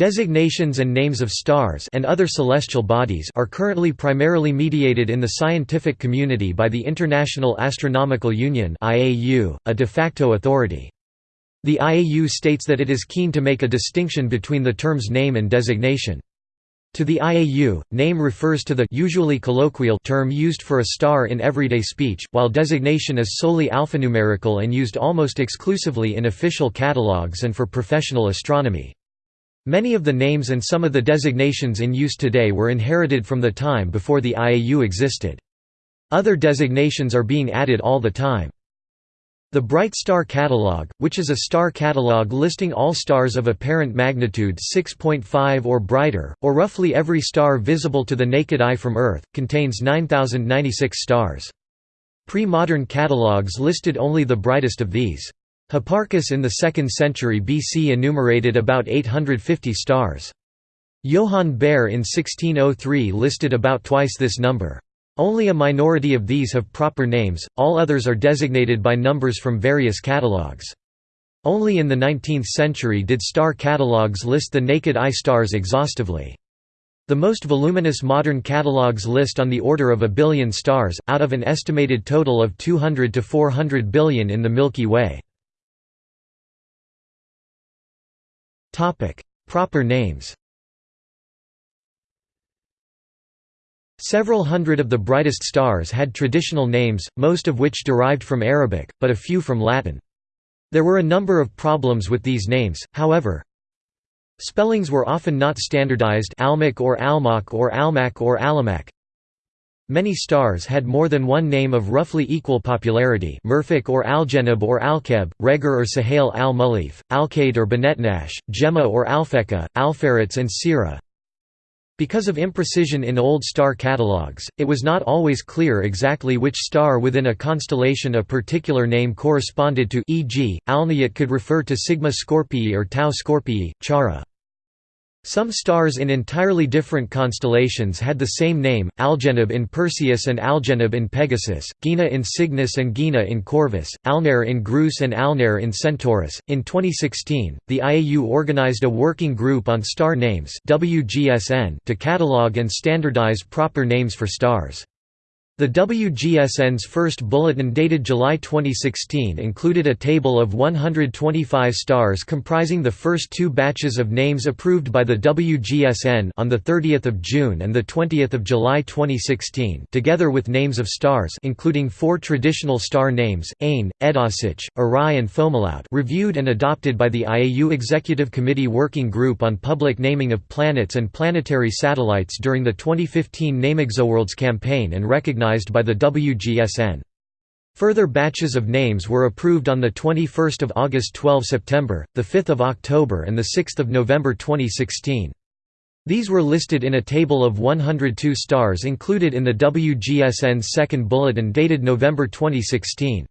Designations and names of stars and other celestial bodies are currently primarily mediated in the scientific community by the International Astronomical Union (IAU), a de facto authority. The IAU states that it is keen to make a distinction between the terms name and designation. To the IAU, name refers to the usually colloquial term used for a star in everyday speech, while designation is solely alphanumerical and used almost exclusively in official catalogues and for professional astronomy. Many of the names and some of the designations in use today were inherited from the time before the IAU existed. Other designations are being added all the time. The Bright Star Catalog, which is a star catalog listing all stars of apparent magnitude 6.5 or brighter, or roughly every star visible to the naked eye from Earth, contains 9,096 stars. Pre-modern catalogues listed only the brightest of these. Hipparchus in the 2nd century BC enumerated about 850 stars. Johann Bayer in 1603 listed about twice this number. Only a minority of these have proper names, all others are designated by numbers from various catalogues. Only in the 19th century did star catalogues list the naked eye stars exhaustively. The most voluminous modern catalogues list on the order of a billion stars, out of an estimated total of 200 to 400 billion in the Milky Way. Proper names Several hundred of the brightest stars had traditional names, most of which derived from Arabic, but a few from Latin. There were a number of problems with these names, however. Spellings were often not standardized Almach or Almach or Almac or Alamak. Many stars had more than one name of roughly equal popularity Mirfak or Algenib or Alkeb, Reger or Sahel al-Mulif, Alkaid or Benetnash, Gemma or Alphecca, Alpheratz and Sirrah. Because of imprecision in old star catalogues, it was not always clear exactly which star within a constellation a particular name corresponded to e.g., Alniyat could refer to Sigma Scorpii or Tau Scorpii, Chara. Some stars in entirely different constellations had the same name, Algenib in Perseus and Algenib in Pegasus, Gienah in Cygnus and Gienah in Corvus, Alnair in Grus and Alnair in Centaurus. In 2016, the IAU organized a working group on star names (WGSN) to catalog and standardize proper names for stars. The WGSN's first bulletin dated July 2016 included a table of 125 stars comprising the first two batches of names approved by the WGSN on 30 June and 20 July 2016 together with names of stars including four traditional star names, Ain, Edasich, Errai and Fomalhaut reviewed and adopted by the IAU Executive Committee Working Group on Public Naming of Planets and Planetary Satellites during the 2015 NameExoWorlds campaign and recognized recognized by the WGSN. Further batches of names were approved on 21 August 12 September, 5 October and 6 November 2016. These were listed in a table of 102 stars included in the WGSN's second bulletin dated November 2016.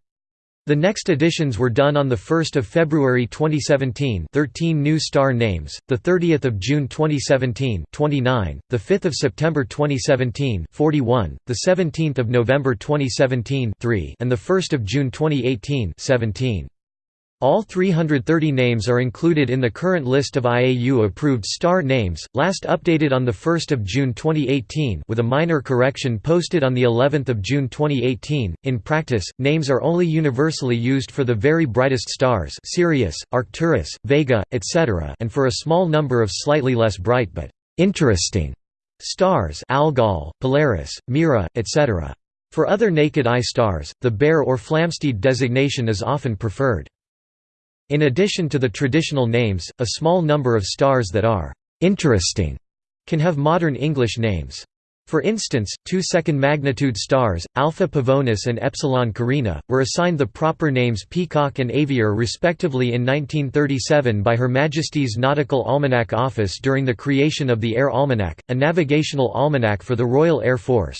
The next editions were done on 1 February 2017 13 new star names, 30 June 2017 29, 5 September 2017 41, 17 November 2017 3, and 1 June 2018 17. All 330 names are included in the current list of IAU-approved star names, last updated on 1 June 2018 with a minor correction posted on of June 2018. In practice, names are only universally used for the very brightest stars Sirius, Arcturus, Vega, etc. and for a small number of slightly less bright but «interesting» stars Algol, Polaris, Mira, etc. For other naked-eye stars, the Bayer or Flamsteed designation is often preferred. In addition to the traditional names, a small number of stars that are «interesting» can have modern English names. For instance, two second-magnitude stars, Alpha Pavonis and Epsilon Carinae, were assigned the proper names Peacock and Avior respectively in 1937 by Her Majesty's Nautical Almanac Office during the creation of the Air Almanac, a navigational almanac for the Royal Air Force.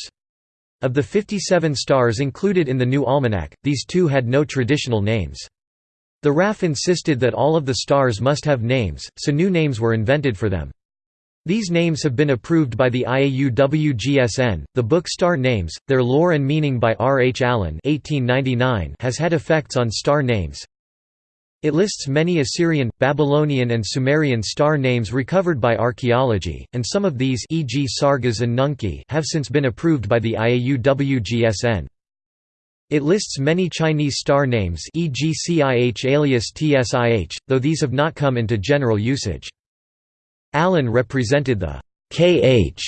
Of the 57 stars included in the new almanac, these two had no traditional names. The RAF insisted that all of the stars must have names, so new names were invented for them. These names have been approved by the IAU-WGSN. The book Star Names: Their Lore and Meaning by R. H. Allen (1899) has had effects on star names. It lists many Assyrian, Babylonian and Sumerian star names recovered by archaeology, and some of these e.g. Sargas and Nunki have since been approved by the IAU-WGSN. It lists many Chinese star names e.g. CIH alias TSIH, though these have not come into general usage. Allen represented the KH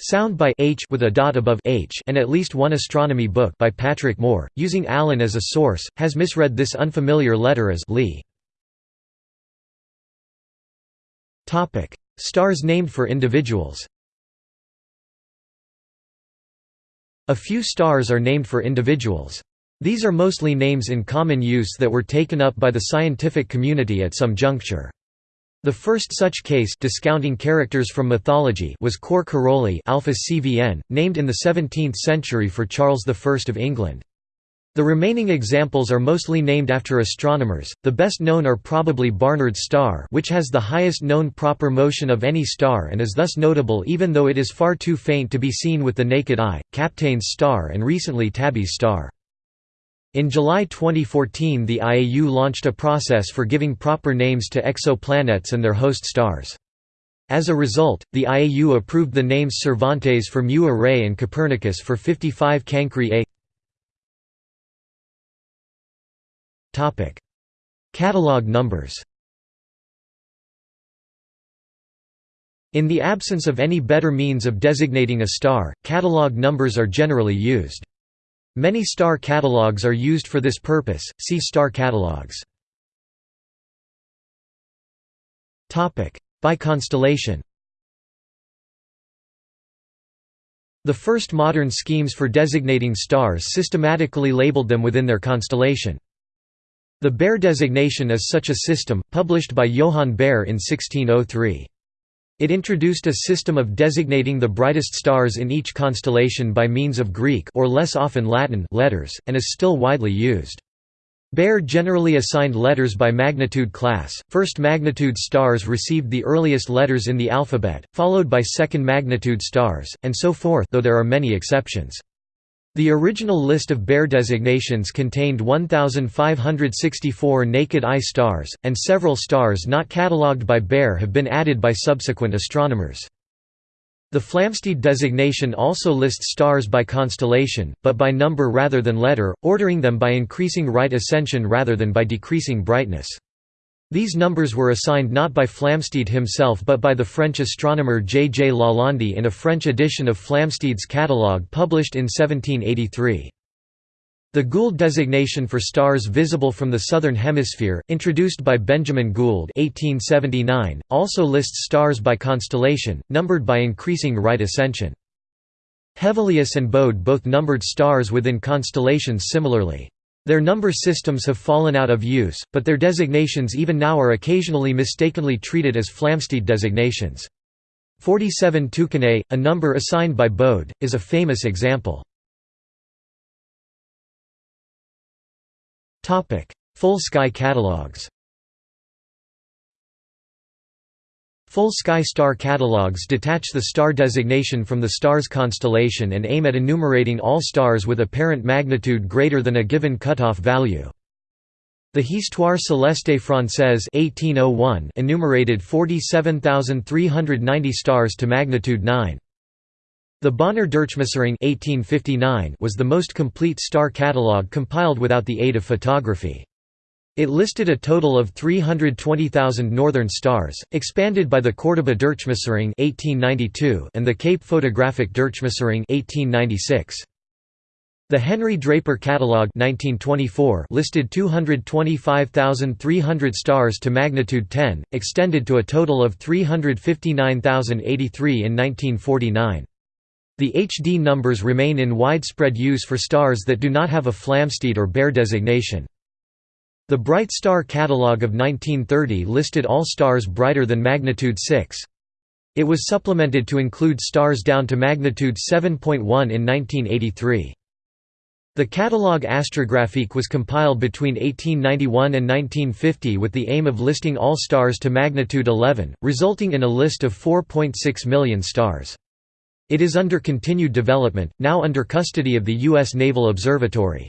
sound by H with a dot above H and at least one astronomy book by Patrick Moore, using Allen as a source, has misread this unfamiliar letter as Li. Stars named for individuals A few stars are named for individuals. These are mostly names in common use that were taken up by the scientific community at some juncture. The first such case discounting characters from mythology was Cor Caroli Alpha CVN, named in the 17th century for Charles I of England. The remaining examples are mostly named after astronomers. The best known are probably Barnard's star, which has the highest known proper motion of any star and is thus notable even though it is far too faint to be seen with the naked eye, Kapteyn's star and recently Tabby's star. In July 2014 the IAU launched a process for giving proper names to exoplanets and their host stars. As a result, the IAU approved the names Cervantes for Mu Arae and Copernicus for 55 Cancri A. Catalog numbers In the absence of any better means of designating a star, catalog numbers are generally used. Many star catalogs are used for this purpose, see star catalogs. By constellation The first modern schemes for designating stars systematically labeled them within their constellation. The Bayer designation is such a system, published by Johann Bayer in 1603. It introduced a system of designating the brightest stars in each constellation by means of Greek or less often Latin letters, and is still widely used. Bayer generally assigned letters by magnitude class. First magnitude stars received the earliest letters in the alphabet, followed by second magnitude stars, and so forth, though there are many exceptions. The original list of Bayer designations contained 1,564 naked-eye stars, and several stars not catalogued by Bayer have been added by subsequent astronomers. The Flamsteed designation also lists stars by constellation, but by number rather than letter, ordering them by increasing right ascension rather than by decreasing brightness. These numbers were assigned not by Flamsteed himself but by the French astronomer J. J. Lalande in a French edition of Flamsteed's catalogue published in 1783. The Gould designation for stars visible from the southern hemisphere, introduced by Benjamin Gould 1879, also lists stars by constellation, numbered by increasing right ascension. Hevelius and Bode both numbered stars within constellations similarly. Their number systems have fallen out of use, but their designations even now are occasionally mistakenly treated as Flamsteed designations. 47 Tucanae, a number assigned by Bode, is a famous example. Full sky catalogues Full sky star catalogues detach the star designation from the star's constellation and aim at enumerating all stars with apparent magnitude greater than a given cutoff value. The Histoire céleste française 1801 enumerated 47,390 stars to magnitude 9. The Bonner Durchmusterung 1859 was the most complete star catalogue compiled without the aid of photography. It listed a total of 320,000 northern stars, expanded by the Córdoba Durchmusterung and the Cape Photographic Durchmusterung 1896. The Henry Draper Catalogue 1924 listed 225,300 stars to magnitude 10, extended to a total of 359,083 in 1949. The HD numbers remain in widespread use for stars that do not have a Flamsteed or Bayer designation. The Bright Star Catalogue of 1930 listed all stars brighter than magnitude 6. It was supplemented to include stars down to magnitude 7.1 in 1983. The Catalogue Astrographique was compiled between 1891 and 1950 with the aim of listing all stars to magnitude 11, resulting in a list of 4.6 million stars. It is under continued development, now under custody of the U.S. Naval Observatory.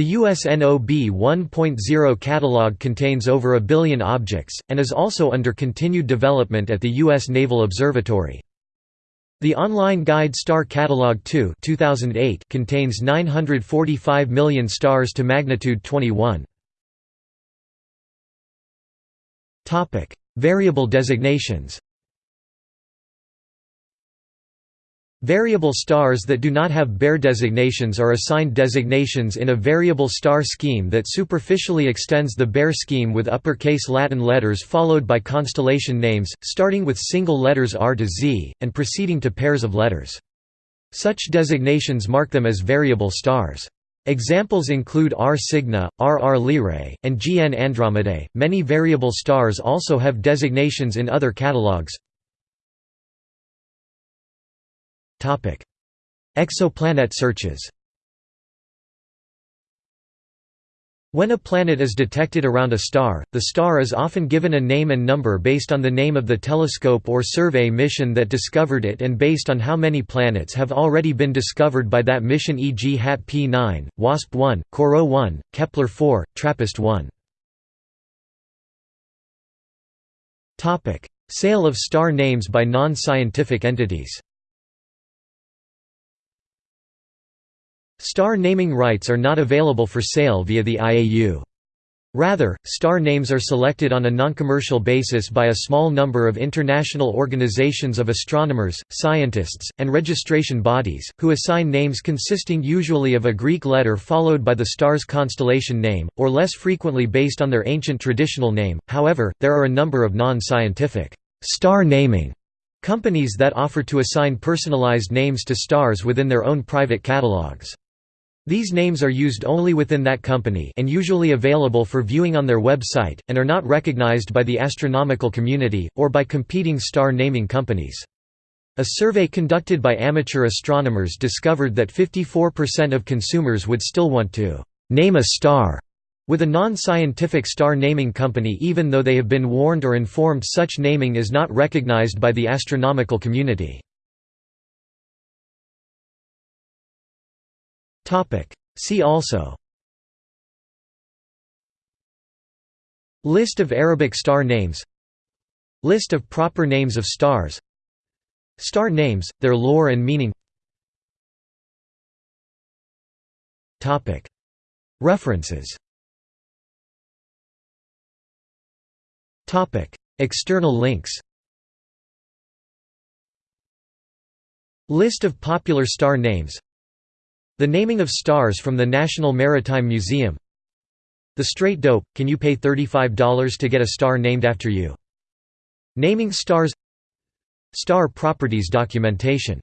The USNOB 1.0 catalog contains over a billion objects, and is also under continued development at the U.S. Naval Observatory. The online guide Star Catalog 2 2008 contains 945 million stars to magnitude 21. Variable designations Variable stars that do not have Bayer designations are assigned designations in a variable star scheme that superficially extends the Bayer scheme with uppercase Latin letters followed by constellation names, starting with single letters R to Z, and proceeding to pairs of letters. Such designations mark them as variable stars. Examples include R Cygni, R R Lyrae, and GN Andromedae. Many variable stars also have designations in other catalogs. Exoplanet searches When a planet is detected around a star, the star is often given a name and number based on the name of the telescope or survey mission that discovered it and based on how many planets have already been discovered by that mission e.g. HAT P9, WASP 1, Corot 1, Kepler 4, TRAPPIST 1. Sale of star names by non-scientific entities Star naming rights are not available for sale via the IAU. Rather, star names are selected on a non-commercial basis by a small number of international organizations of astronomers, scientists, and registration bodies, who assign names consisting usually of a Greek letter followed by the star's constellation name, or less frequently based on their ancient traditional name. However, there are a number of non-scientific star naming companies that offer to assign personalized names to stars within their own private catalogs. These names are used only within that company and usually available for viewing on their website, and are not recognized by the astronomical community, or by competing star naming companies. A survey conducted by amateur astronomers discovered that 54% of consumers would still want to «name a star» with a non-scientific star naming company even though they have been warned or informed such naming is not recognized by the astronomical community. See also. List of Arabic star names. List of proper names of stars. Star names, their lore and meaning. References. External links. List of popular star names the naming of stars from the National Maritime Museum. The Straight Dope, can you pay $35 to get a star named after you? Naming stars. Star properties documentation